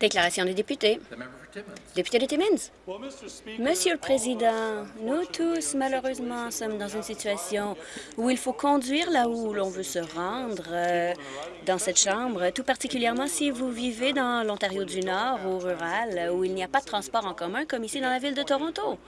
Déclaration des députés. Député de Timmins. Monsieur le Président, nous tous, malheureusement, sommes dans une situation où il faut conduire là où l'on veut se rendre euh, dans cette Chambre, tout particulièrement si vous vivez dans l'Ontario du Nord ou rural, où il n'y a pas de transport en commun comme ici dans la ville de Toronto.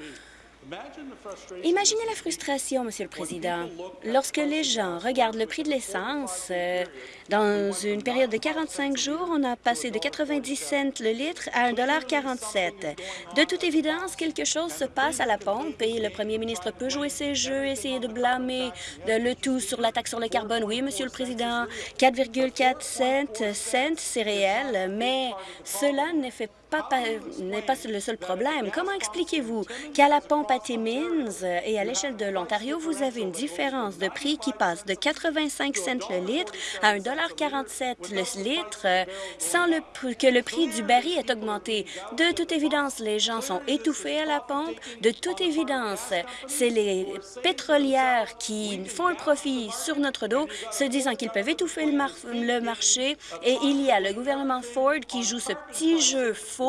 Imaginez la frustration, Monsieur le Président, lorsque les gens regardent le prix de l'essence. Euh, dans une période de 45 jours, on a passé de 90 cents le litre à 1,47 De toute évidence, quelque chose se passe à la pompe et le premier ministre peut jouer ses jeux, essayer de blâmer le tout sur la taxe sur le carbone. Oui, Monsieur le Président, 4,4 cents, c'est réel, mais cela ne fait n'est pas le seul problème. Comment expliquez-vous qu'à la pompe à Timmins et à l'échelle de l'Ontario, vous avez une différence de prix qui passe de 85 cents le litre à 1,47 le litre sans que le prix du baril ait augmenté? De toute évidence, les gens sont étouffés à la pompe. De toute évidence, c'est les pétrolières qui font un profit sur notre dos, se disant qu'ils peuvent étouffer le, le marché. Et il y a le gouvernement Ford qui joue ce petit jeu faux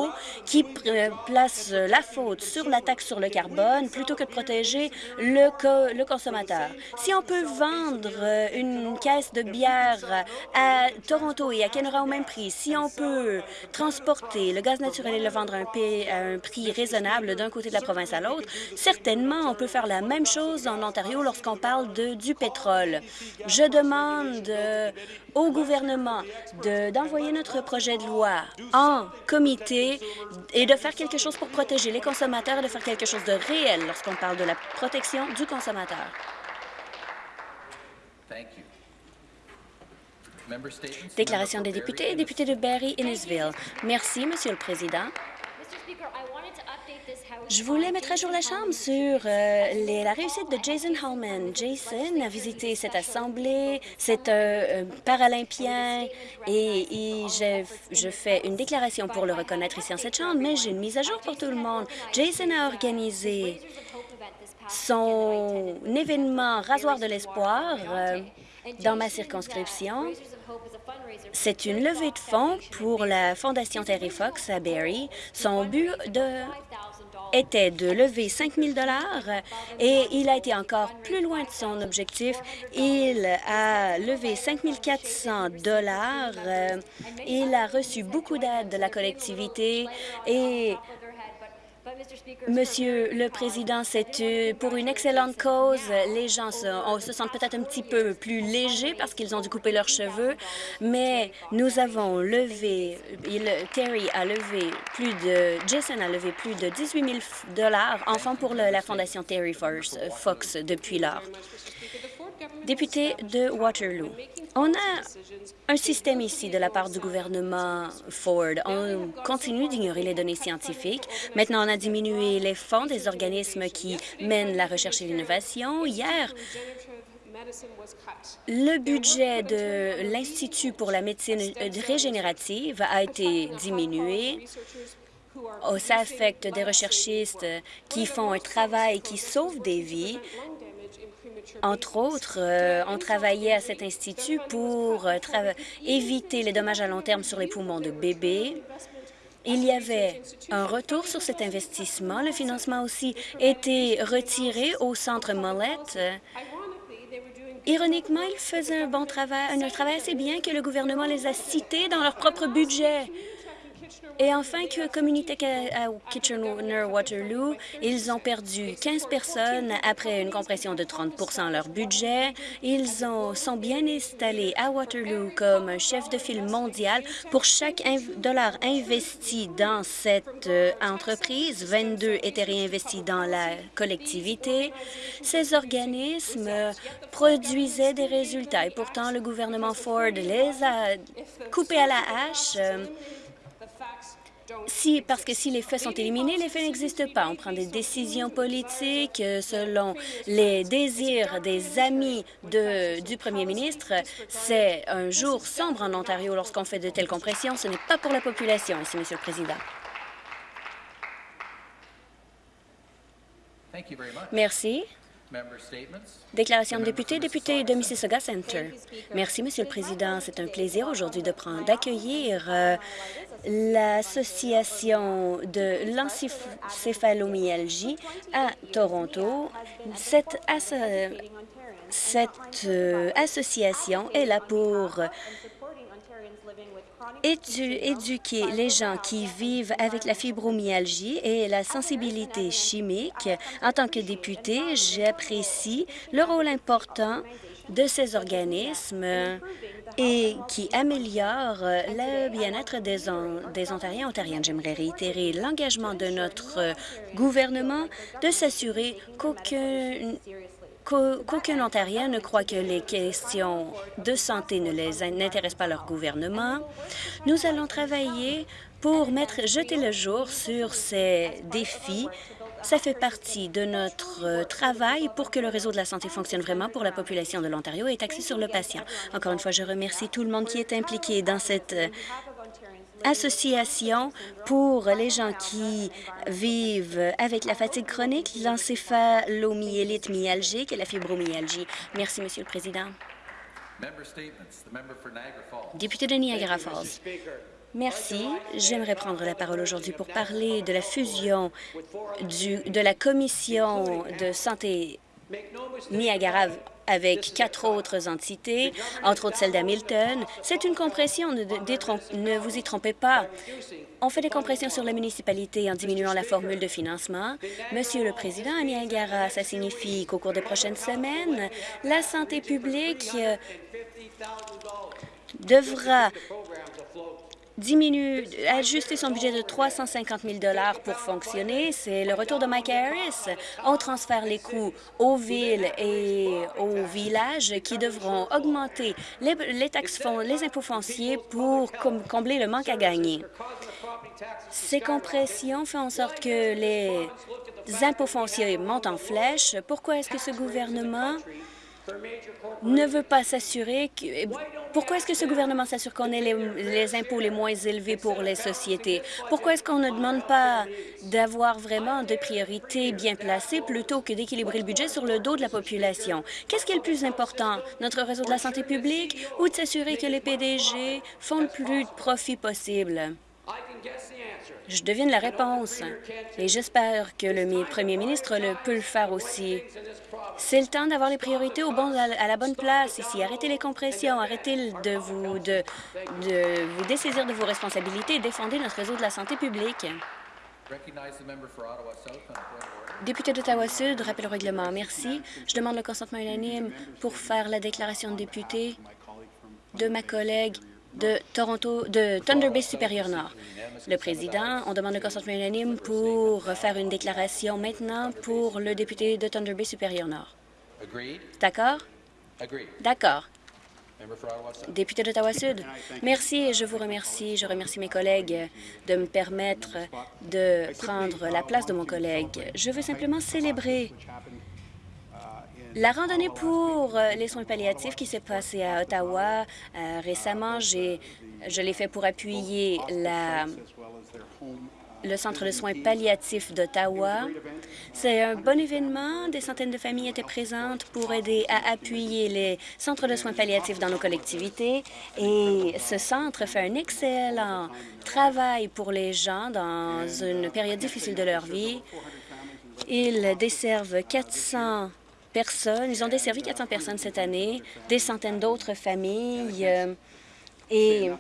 qui euh, place la faute sur la taxe sur le carbone plutôt que de protéger le, consommateur. Si on peut vendre euh, une caisse de bière à Toronto et à Kenora au même prix, si on peut transporter le gaz naturel et le vendre à un, prix raisonnable d'un côté de la province à l'autre, certainement on peut faire la même chose en Ontario lorsqu'on parle de, du pétrole. Je demande euh, au gouvernement d'envoyer notre projet de loi en comité et de faire quelque chose pour protéger les consommateurs et de faire quelque chose de réel lorsqu'on parle de la protection du consommateur. Déclaration des députés, député de Barry-Innisville. Merci, Monsieur le Président. Je voulais mettre à jour la Chambre sur euh, la réussite de Jason Hallman. Jason a visité cette assemblée, c'est un, paralympien et, je, fais une déclaration pour le reconnaître ici en cette Chambre, mais j'ai une mise à jour pour tout le monde. Jason a organisé son événement Rasoir de l'espoir euh, dans ma circonscription. C'est une levée de fonds pour la Fondation Terry Fox à Barrie. Son but de était de lever 5 000 et il a été encore plus loin de son objectif. Il a levé 5 400 dollars. Il a reçu beaucoup d'aide de la collectivité et Monsieur le Président, c'est euh, pour une excellente cause. Les gens se, sentent peut-être un petit peu plus légers parce qu'ils ont dû couper leurs cheveux, mais nous avons levé, Terry a levé plus de, Jason a levé plus de 18 000 dollars enfin pour la Fondation Terry Fox depuis lors. Député de Waterloo, on a un système ici de la part du gouvernement Ford. On continue d'ignorer les données scientifiques. Maintenant, on a diminué les fonds des organismes qui mènent la recherche et l'innovation. Hier, le budget de l'Institut pour la médecine régénérative a été diminué. Oh, ça affecte des recherchistes qui font un travail qui sauve des vies. Entre autres, euh, on travaillait à cet institut pour euh, éviter les dommages à long terme sur les poumons de bébés. Il y avait un retour sur cet investissement. Le financement aussi été retiré au centre Mollett. Ironiquement, ils faisaient un bon travail, un travail assez bien que le gouvernement les a cités dans leur propre budget. Et enfin, que Community à Kitchener-Waterloo, ils ont perdu 15 personnes après une compression de 30% leur budget. Ils ont, sont bien installés à Waterloo comme chef de file mondial. Pour chaque dollar investi dans cette euh, entreprise, 22 étaient réinvestis dans la collectivité. Ces organismes produisaient des résultats et pourtant le gouvernement Ford les a coupés à la hache. Euh, si, parce que si les faits sont éliminés, les faits n'existent pas. On prend des décisions politiques euh, selon les désirs des amis de, du premier ministre. C'est un jour sombre en Ontario lorsqu'on fait de telles compressions. Ce n'est pas pour la population ici, Monsieur le Président. Merci. Déclaration de député, député de Mississauga Center. Merci, Monsieur le Président. C'est un plaisir aujourd'hui de prendre, d'accueillir euh, l'Association de l'encéphalomyalgie à Toronto. Cette, cette euh, association est là pour éduquer les gens qui vivent avec la fibromyalgie et la sensibilité chimique. En tant que député, j'apprécie le rôle important de ces organismes et qui améliorent le bien-être des, des Ontariens et Ontariennes. J'aimerais réitérer l'engagement de notre gouvernement de s'assurer qu'aucun qu'aucun Ontarien ne croit que les questions de santé ne les n'intéressent pas leur gouvernement. Nous allons travailler pour mettre, jeter le jour sur ces défis. Ça fait partie de notre travail pour que le réseau de la santé fonctionne vraiment pour la population de l'Ontario et est axé sur le patient. Encore une fois, je remercie tout le monde qui est impliqué dans cette association pour les gens qui vivent avec la fatigue chronique, l'encéphalomyélite myalgique et la fibromyalgie. Merci, Monsieur le Président. Député de Niagara Falls. Merci. J'aimerais prendre la parole aujourd'hui pour parler de la fusion du, de la Commission de santé Niagara avec quatre autres entités, entre autres celle d'Hamilton. C'est une compression, ne, vous y trompez pas. On fait des compressions sur la municipalité en diminuant la formule de financement. Monsieur le Président, à Niagara, ça signifie qu'au cours des prochaines semaines, la santé publique euh, devra diminue, ajuster son budget de 350 000 pour fonctionner. C'est le retour de Mike Harris. On transfère les coûts aux villes et aux villages qui devront augmenter les, les taxes, les impôts fonciers pour combler le manque à gagner. Ces compressions font en sorte que les impôts fonciers montent en flèche. Pourquoi est-ce que ce gouvernement ne veut pas s'assurer. Pourquoi est-ce que ce gouvernement s'assure qu'on ait les, impôts les moins élevés pour les sociétés? Pourquoi est-ce qu'on ne demande pas d'avoir vraiment des priorités bien placées plutôt que d'équilibrer le budget sur le dos de la population? Qu'est-ce qui est le plus important? Notre réseau de la santé publique ou de s'assurer que les PDG font le plus de profit possible? Je devine la réponse et j'espère que le premier ministre le peut le faire aussi. C'est le temps d'avoir les priorités au bon, à la bonne place ici. Arrêtez les compressions, arrêtez de vous, de, de vous dessaisir de vos responsabilités et défendez notre réseau de la santé publique. Député d'Ottawa-Sud, rappel au règlement. Merci. Je demande le consentement unanime pour faire la déclaration de député de ma collègue de Toronto, de Thunder Bay supérieur Nord. Le président, on demande le consentement unanime pour faire une déclaration maintenant pour le député de Thunder Bay supérieur Nord. D'accord? D'accord. Député d'Ottawa-Sud, merci et je vous remercie. Je remercie mes collègues de me permettre de prendre la place de mon collègue. Je veux simplement célébrer la randonnée pour euh, les soins palliatifs qui s'est passée à Ottawa euh, récemment, je l'ai fait pour appuyer le Centre de soins palliatifs d'Ottawa. C'est un bon événement. Des centaines de familles étaient présentes pour aider à appuyer les centres de soins palliatifs dans nos collectivités. Et ce centre fait un excellent travail pour les gens dans une période difficile de leur vie. Ils desservent 400 personnes. Ils ont desservi 400 personnes cette année, des centaines d'autres familles. Euh, et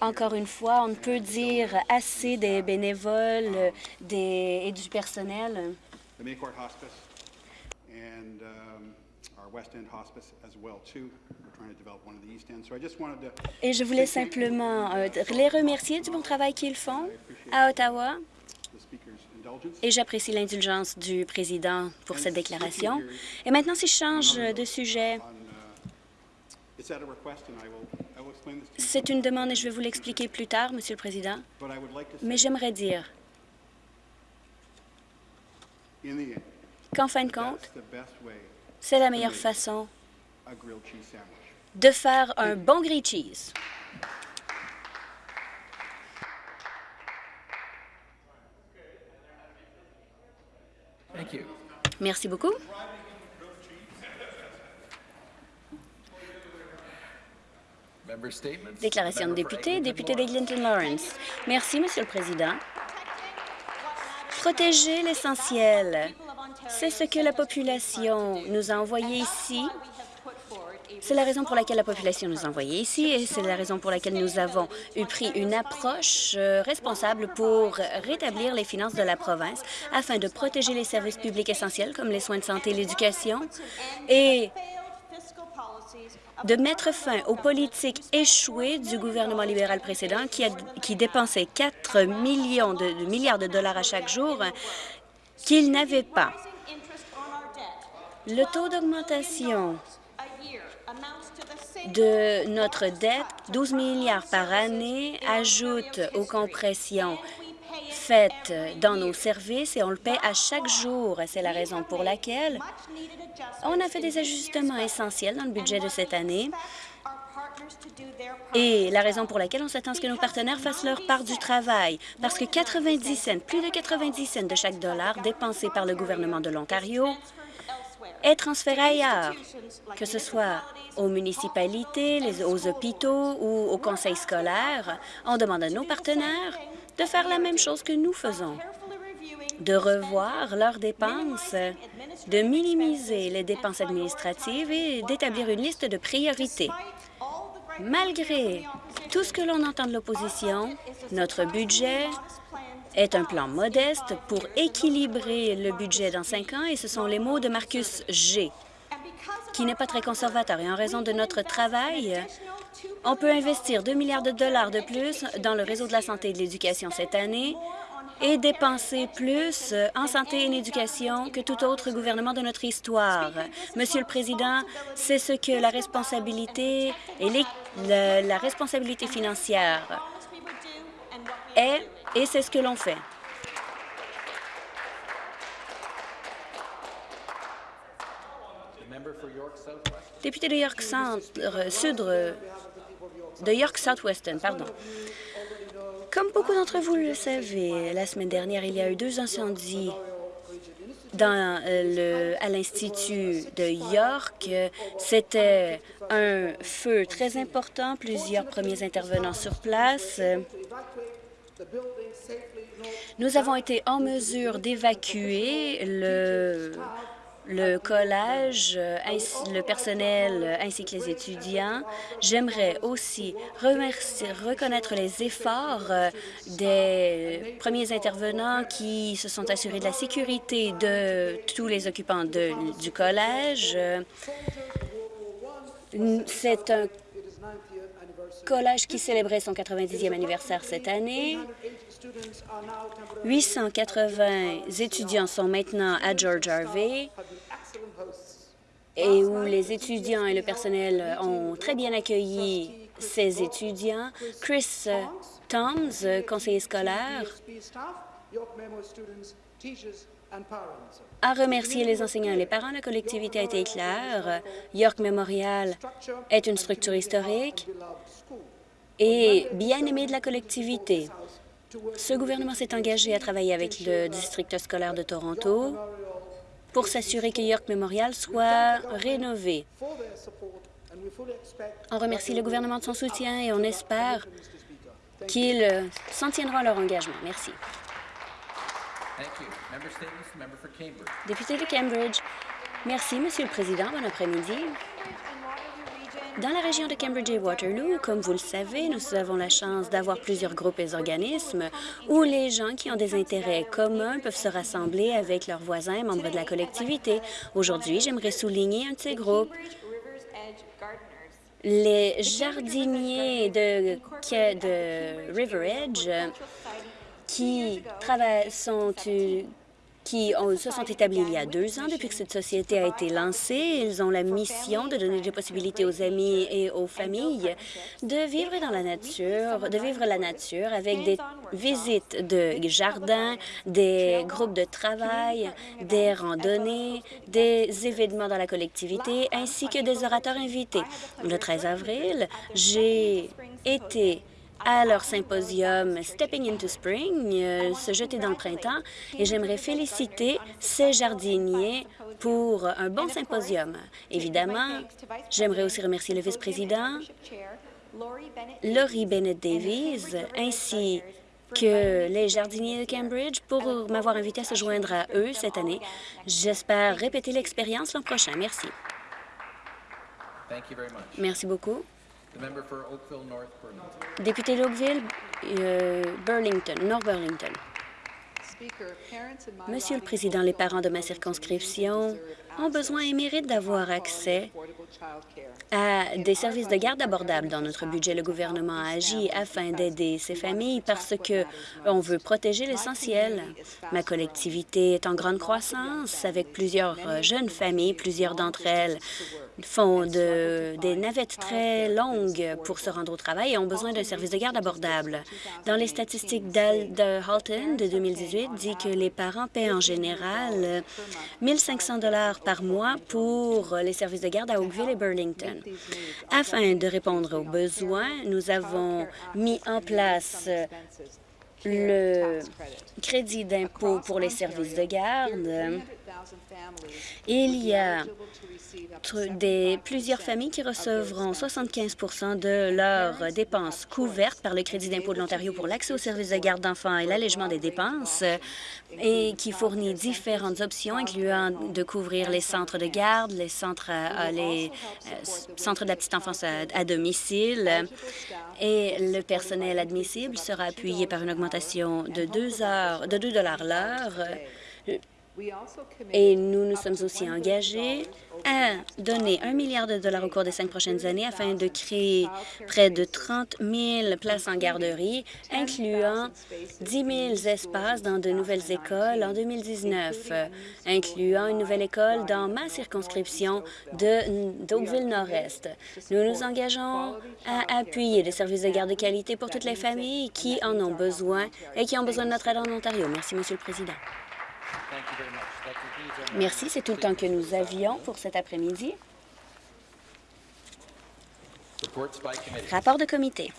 encore une fois, on ne peut dire assez des bénévoles des, et du personnel. Et je voulais simplement euh, les remercier du bon travail qu'ils font à Ottawa. Et j'apprécie l'indulgence du président pour cette déclaration. Et maintenant, si je change de sujet, c'est une demande et je vais vous l'expliquer plus tard, Monsieur le Président. Mais j'aimerais dire qu'en fin de compte, c'est la meilleure façon de faire un bon grilled cheese. Merci beaucoup. Déclaration de député, député d'Eglinton Lawrence. Merci, Monsieur le Président. Protéger l'essentiel, c'est ce que la population nous a envoyé ici c'est la raison pour laquelle la population nous a envoyés ici et c'est la raison pour laquelle nous avons eu pris une approche euh, responsable pour rétablir les finances de la province afin de protéger les services publics essentiels comme les soins de santé et l'éducation et de mettre fin aux politiques échouées du gouvernement libéral précédent qui, dépensait 4 millions de, de milliards de dollars à chaque jour qu'il n'avait pas. Le taux d'augmentation de notre dette, 12 milliards par année, ajoute aux compressions faites dans nos services et on le paie à chaque jour. C'est la raison pour laquelle on a fait des ajustements essentiels dans le budget de cette année et la raison pour laquelle on s'attend à ce que nos partenaires fassent leur part du travail, parce que 90 cents, plus de 90 cents de chaque dollar dépensé par le gouvernement de l'Ontario est transféré ailleurs, que ce soit aux municipalités, aux hôpitaux ou aux conseils scolaires. On demande à nos partenaires de faire la même chose que nous faisons, de revoir leurs dépenses, de minimiser les dépenses administratives et d'établir une liste de priorités. Malgré tout ce que l'on entend de l'opposition, notre budget est un plan modeste pour équilibrer le budget dans cinq ans, et ce sont les mots de Marcus G., qui n'est pas très conservateur. Et en raison de notre travail, on peut investir 2 milliards de dollars de plus dans le réseau de la santé et de l'éducation cette année et dépenser plus en santé et en éducation que tout autre gouvernement de notre histoire. Monsieur le Président, c'est ce que la responsabilité et la responsabilité financière est et c'est ce que l'on fait. Député de York Centre, euh, de York Southwestern, pardon. Comme beaucoup d'entre vous le savez, la semaine dernière, il y a eu deux incendies euh, à l'Institut de York. C'était un feu très important, plusieurs premiers intervenants sur place. Nous avons été en mesure d'évacuer le, le collège, le personnel ainsi que les étudiants. J'aimerais aussi remercier, reconnaître les efforts des premiers intervenants qui se sont assurés de la sécurité de tous les occupants de, du collège. C'est un collège qui célébrait son 90e anniversaire cette année. 880 étudiants sont maintenant à George Harvey et où les étudiants et le personnel ont très bien accueilli ces étudiants. Chris Toms, conseiller scolaire, a remercié les enseignants et les parents. La collectivité a été claire. York Memorial est une structure historique et bien aimée de la collectivité. Ce gouvernement s'est engagé à travailler avec le district scolaire de Toronto pour s'assurer que York Memorial soit rénové. On remercie le gouvernement de son soutien et on espère qu'ils s'en tiendront à leur engagement. Merci. Député de Cambridge. Merci, Monsieur le Président. Bon après-midi. Dans la région de Cambridge et Waterloo, comme vous le savez, nous avons la chance d'avoir plusieurs groupes et organismes où les gens qui ont des intérêts communs peuvent se rassembler avec leurs voisins membres de la collectivité. Aujourd'hui, j'aimerais souligner un de ces groupes, les jardiniers de, de River Edge qui sont qui se sont établis il y a deux ans. Depuis que cette société a été lancée, ils ont la mission de donner des possibilités aux amis et aux familles de vivre dans la nature, de vivre la nature avec des visites de jardins, des groupes de travail, des randonnées, des événements dans la collectivité, ainsi que des orateurs invités. Le 13 avril, j'ai été à leur symposium Stepping into Spring, euh, se jeter dans le printemps, et j'aimerais féliciter ces jardiniers pour un bon symposium. Évidemment, j'aimerais aussi remercier le vice-président Laurie Bennett Davies, ainsi que les jardiniers de Cambridge pour m'avoir invité à se joindre à eux cette année. J'espère répéter l'expérience l'an prochain. Merci. Merci beaucoup. Député d'Oakville, euh, Burlington, North Burlington. Monsieur le Président, les parents de ma circonscription ont besoin et méritent d'avoir accès à des services de garde abordables. Dans notre budget, le gouvernement a agi afin d'aider ces familles parce que on veut protéger l'essentiel. Ma collectivité est en grande croissance avec plusieurs jeunes familles. Plusieurs d'entre elles font de, des navettes très longues pour se rendre au travail et ont besoin d'un service de garde abordable. Dans les statistiques de Halton de 2018, dit que les parents paient en général 1 500 dollars par mois pour les services de garde à Oakville et Burlington. Afin de répondre aux besoins, nous avons mis en place le crédit d'impôt pour les services de garde. Il y a des, plusieurs familles qui recevront 75 de leurs dépenses couvertes par le crédit d'impôt de l'Ontario pour l'accès aux services de garde d'enfants et l'allègement des dépenses et qui fournit différentes options, incluant de couvrir les centres de garde, les centres, les euh, centres de la petite enfance à, domicile. Et le personnel admissible sera appuyé par une augmentation de 2 heures, de 2 l'heure et nous nous sommes aussi engagés à donner un milliard de dollars au cours des cinq prochaines années afin de créer près de 30 000 places en garderie, incluant 10 000 espaces dans de nouvelles écoles en 2019, incluant une nouvelle école dans ma circonscription d'Oakville-Nord-Est. Nous nous engageons à appuyer des services de garde de qualité pour toutes les familles qui en ont besoin et qui ont besoin de notre aide en Ontario. Merci, Monsieur le Président. Merci, c'est tout le temps que nous avions pour cet après-midi. Rapport de comité.